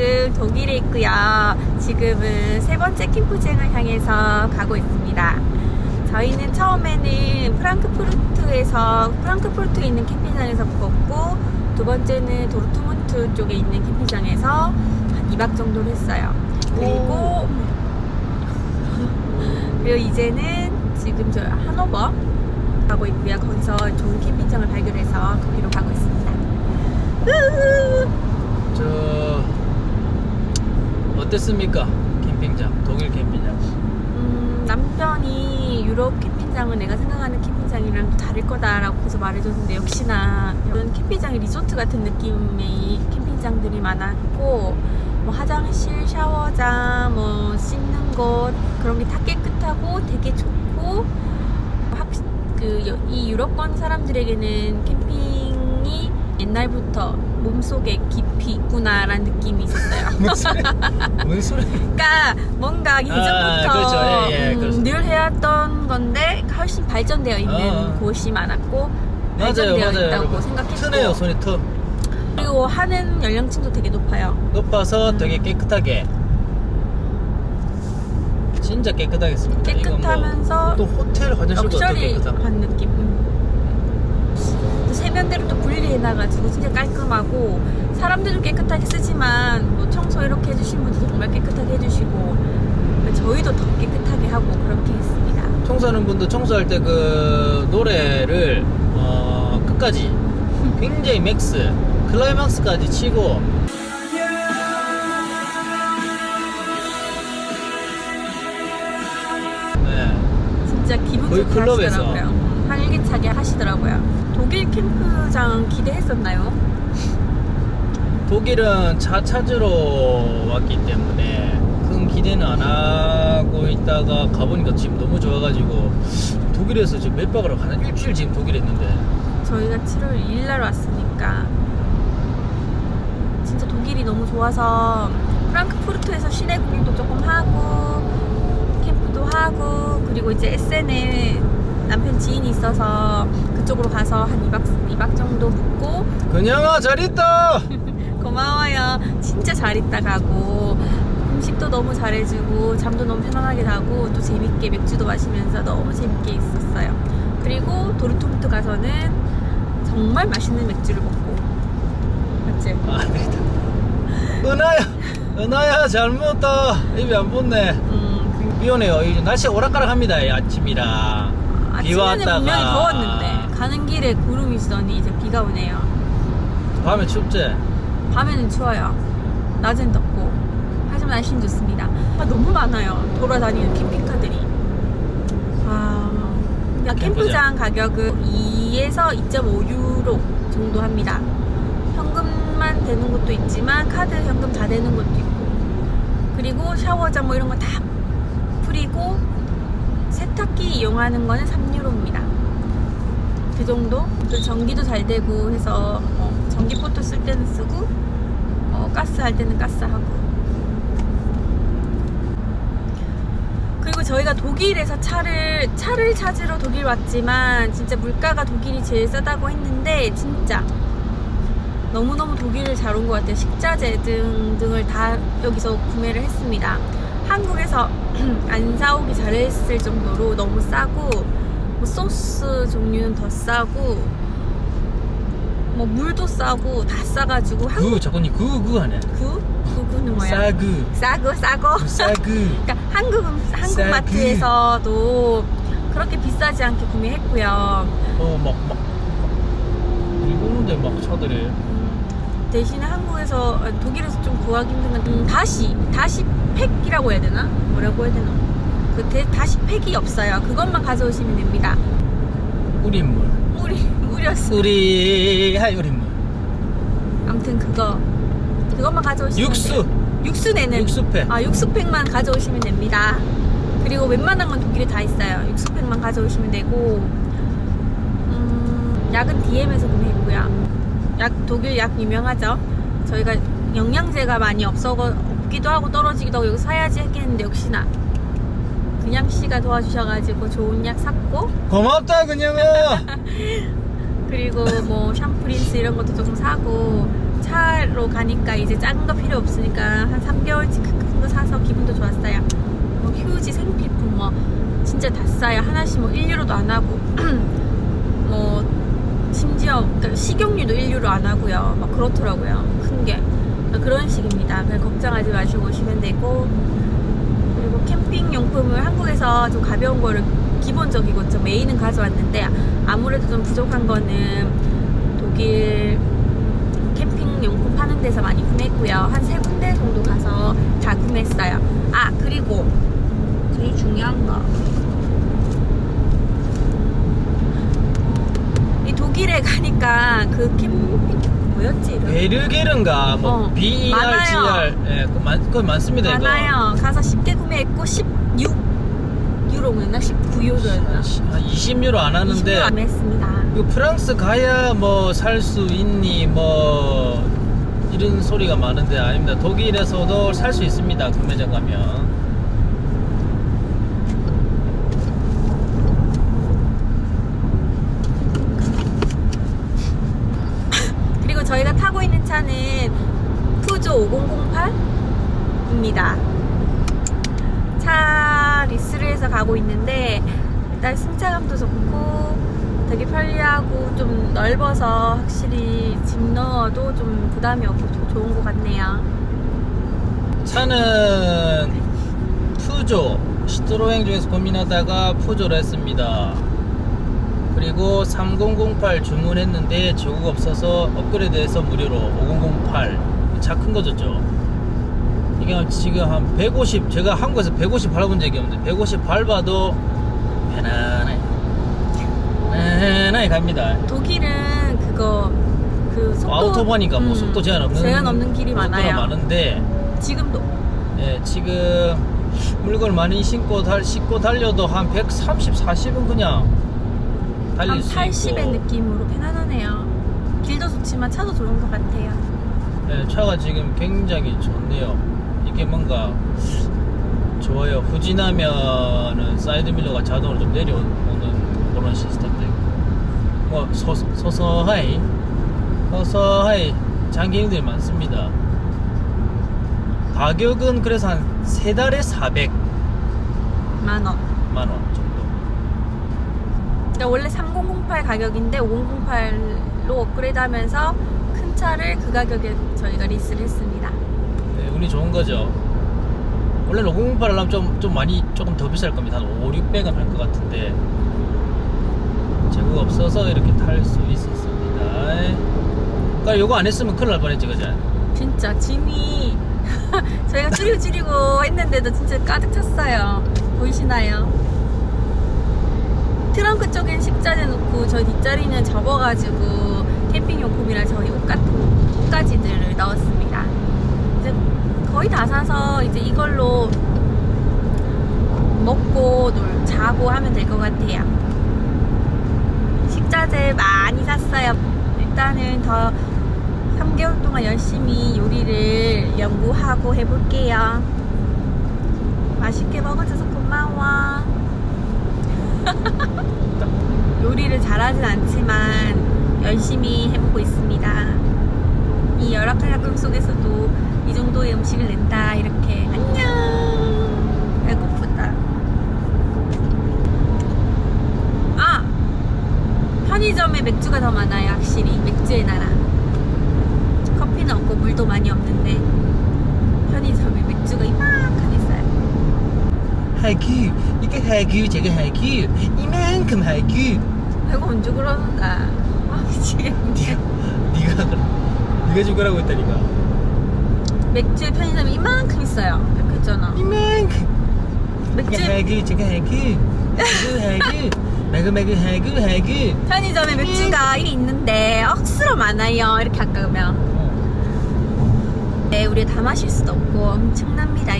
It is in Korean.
지금 독일에 있고요. 지금은 세 번째 캠프장을 향해서 가고 있습니다. 저희는 처음에는 프랑크푸르트에서 프랑크푸르트에 있는 캠핑장에서 묵었고 두 번째는 도르트문트 쪽에 있는 캠핑장에서 한 2박 정도를 했어요. 그리고 그리고 이제는 지금 저 하노버 가고 있고요. 거기서 좋은 캠핑장을 발견해서 거기로 가고 있습니다. 저 어땠습니까? 캠핑장 독일 캠핑장 음, 남편이 유럽 캠핑장은 내가 생각하는 캠핑장이랑 또 다를 거다라고 계속 말해줬는데 역시나 이런 캠핑장이 리조트 같은 느낌의 캠핑장들이 많았고 뭐 화장실, 샤워장, 뭐 씻는 곳 그런 게 다 깨끗하고 되게 좋고 그 이 유럽권 사람들에게는 캠핑이 옛날부터 몸속에 깊이 있구나라는 느낌이 있었어요. 뭔 소리 그러니까 뭔가 예전부터 그렇죠. 예, 예, 음. 늘 해왔던 건데 훨씬 발전되어 있는 어. 곳이 많았고 맞아요 발전되어 맞아요 있다고 여러분. 생각했고 트네요 손이 트 그리고 하는 연령층도 되게 높아요. 높아서 음. 되게 깨끗하게 진짜 깨끗하게 했습니다 이건 깨끗하면서 뭐, 또 호텔 화장실도 럭셔리한 느낌. 음. 또 세면대로 또 분리해놔가지고 진짜 깔끔하고 사람들도 깨끗하게 쓰지만 뭐 청소 이렇게 해주신 분도 정말 깨끗하게 해주시고 저희도 더 깨끗하게 하고 그렇게 했습니다. 청소하는 분도 청소할 때 그 노래를 어, 끝까지 굉장히 max 클라이막스까지 치고 네. 진짜 기분 좋게 클럽에서. 하시더라고요. 활기차게 하시더라고요. 독일 캠프장 기대했었나요? 독일은 차 찾으러 왔기 때문에 큰 기대는 안 하고 있다가 가보니까 지금 너무 좋아가지고 독일에서 지금 몇 하고 한 일주일 지금 독일에 있는데 저희가 7월 2일 날 왔으니까 진짜 독일이 너무 좋아서 프랑크푸르트에서 시내 구경도 조금 하고 캠프도 하고 그리고 이제 에센에 남편 지인이 있어서 그 쪽으로 가서 한 2박, 2박 정도 묵고. 그냥아 잘 있다! 고마워요. 진짜 잘 있다 가고. 음식도 너무 잘해주고 잠도 너무 편안하게 자고 또 재밌게 맥주도 마시면서 너무 재밌게 있었어요. 그리고 도르트문트 가서는 정말 맛있는 맥주를 먹고. 맞지? 아 되겠다. 은하야 은하야 잘 먹었다. 입이 안 붙네. 음, 비 오네요. 날씨 오락가락합니다 이 아침이라. 그비 아침에는 왔다가. 분명히 더웠는데 가는 길에 구름이 있더니 이제 비가 오네요. 밤에 춥지 밤에는 추워요. 낮엔 덥고 하지만 날씨는 좋습니다. 아, 너무 많아요. 돌아다니는 캠핑카들이. 아, 그러니까 캠프장 가격은 2에서 2.5유로 정도 합니다. 현금만 되는 것도 있지만 카드 현금 다 되는 것도 있고 그리고 샤워장 뭐 이런 거다 풀이고 세탁기 이용하는 거는 3유로입니다. 그 정도? 그리고 전기도 잘 되고 해서 어, 전기포트 쓸 때는 쓰고 어, 가스 할 때는 가스 하고. 그리고 저희가 독일에서 차를 차를 찾으러 독일 왔지만 진짜 물가가 독일이 제일 싸다고 했는데 진짜 너무너무 독일을 잘 온 것 같아요. 식자재 등등을 다 여기서 구매를 했습니다. 한국에서 안 사오기 잘했을 정도로 너무 싸고 뭐 소스 종류는 더 싸고 뭐 물도 싸고 다 싸가지고 한국 그 자꾸 니그그 하네 구? 구구는 뭐야? 싸그 싸고 싸고 싸그 그러니까 한국 음- 한국 싸구. 마트에서도 그렇게 비싸지 않게 구매했고요 어막막 일본인데 막 차들이 음, 대신에 한국에서 아, 독일에서 좀 구하기 힘든 건 음, 다시 다시 팩이라고 해야 되나? 뭐라고 해야 되나? 그 대, 다시 팩이 없어요 그것만 가져오시면 됩니다 우린물 우리 우렸어 우리 하이 우린물 아무튼 그거 그것만 가져오시면 육수 돼요. 육수 내는 육수팩 아 육수팩만 가져오시면 됩니다. 그리고 웬만한 건 독일에 다 있어요. 육수팩만 가져오시면 되고 음, 약은 DM에서 구매했고요. 약 독일 약 유명하죠. 저희가 영양제가 많이 없어 없기도 하고 떨어지기도 하고 여기 사야지 했겠는데 역시나 그냥 씨가 도와주셔가지고 좋은 약 샀고 고맙다 그냥아 그리고 뭐 샴푸 린스 이런 것도 조금 사고 차로 가니까 이제 작은 거 필요 없으니까 한 3개월치 큰 거 사서 기분도 좋았어요. 뭐 휴지, 생필품 뭐 진짜 다 싸요. 하나씩 뭐 1유로도 안 하고 뭐 심지어 그러니까 식용유도 1유로 안 하고요. 막 그렇더라고요. 큰 게. 그런 식입니다. 그냥 걱정하지 마시고 오시면 되고 그리고 캠핑 용품을 한국에서 좀 가벼운 거를 기본적이고 좀 메인은 가져왔는데 아무래도 좀 부족한 거는 독일 캠핑 용품 파는 데서 많이 구매했고요. 한 세 군데 정도 가서 다 구매했어요. 아 그리고 제일 중요한 거. 이 독일에 가니까 그 캠핑 뭐였지? 베르게른가 뭐 어, B R G 많아요. R 예, 그 많, 그거 많습니다 이거. 많아요. 가서 쉽게 구매했고 16 유로였나 19유로였나 한 20유로 안 하는데 20유로 구매했습니다. 이거 프랑스 가야 뭐 살 수 있니 뭐 이런 소리가 많은데 아닙니다. 독일에서도 살 수 있습니다. 구매장 가면. 그리고 저희가 타고 있는 차는 푸조 5008입니다. 차 리스를 해서 가고 있는데 일단 승차감도 좋고 되게 편리하고 좀 넓어서 확실히 짐 넣어도 좀 부담이 없고 좀 좋은 것 같네요. 차는 푸조 시트로행 중에서 고민하다가 푸조를 했습니다. 그리고 3008 주문했는데 조국 없어서 업그레이드해서 무료로 5008 차 큰거 줬죠. 이게 지금 한 150 제가 한국에서 150 밟은 적이 없는데 150 밟아도 편안해 편안하게 갑니다. 독일은 그거 그 속도 아우토반이니까 뭐 음, 속도 제한 없는 제한 없는 길이 많아요. 많은데 지금도 예, 지금 물건 많이 신고 달 싣고 달려도 한 130, 40은 그냥 달릴 한수 80의 있고. 느낌으로 편안하네요. 길도 좋지만 차도 좋은 것 같아요. 예, 차가 지금 굉장히 좋네요. 이게 뭔가 좋아요. 후진하면은 사이드 미러가 자동으로 좀 내려오는 그런 시스템도 있고. 뭐 서, 서서하이 서서하이 장기 여행들이 많습니다. 가격은 그래서 한 세 달에 400만 만 원. 원 정도. 그러니까 원래 3008 가격인데 5008로 업그레이드 하면서 큰 차를 그 가격에 저희가 리스를 했습니다. 네, 운이 좋은 거죠. 원래 508 하려면 좀, 좀 많이 조금 더 비쌀 겁니다. 한 5, 600은 할 것 같은데 재고가 없어서 이렇게 탈 수 있었습니다. 그러니까 요거 안 했으면 큰일 날 뻔했지, 그죠? 진짜 짐이 저희가 줄이고 줄이고 했는데도 진짜 가득 찼어요. 보이시나요? 트렁크 쪽엔 식자재 놓고 저희 뒷자리는 접어가지고 캠핑용품이랑 저희 옷 같은 옷가지들을 넣었습니다. 이제 거의 다 사서 이제 이걸로 먹고 놀 자고 하면 될 것 같아요. 식자재 많이 샀어요. 일단은 더 3개월 동안 열심히 요리를 연구하고 해볼게요. 맛있게 먹어줘서 고마워. 요리를 잘하진 않지만 열심히 해보고 있습니다. 이 열악한 환경 속에서도 이 정도의 음식을 낸다. 이렇게 안녕. 배고프다. 아 편의점에 맥주가 더 많아요. 확실히 맥주의 나라. 커피는 없고 물도 많이 없는데 편의점에 맥주가 이만큼 있어요. 하규, 이거 하규, 저거 하규, 이만큼 하규. 배가 언제 그러는가? 아 미치겠네. 니가, 그래. 니가 죽으라고 했다니까. 맥주에 편의점이 이만큼 있어요. 있잖아. 이만큼. 맥주 저거 하규, 하규, 하규, 매그 매그 하규, 하규. 편의점에 맥주가 이게 있는데 억수로 많아요. 이렇게 아까우면. 어, 네, 우리 다 마실 수도 없고 엄청납니다.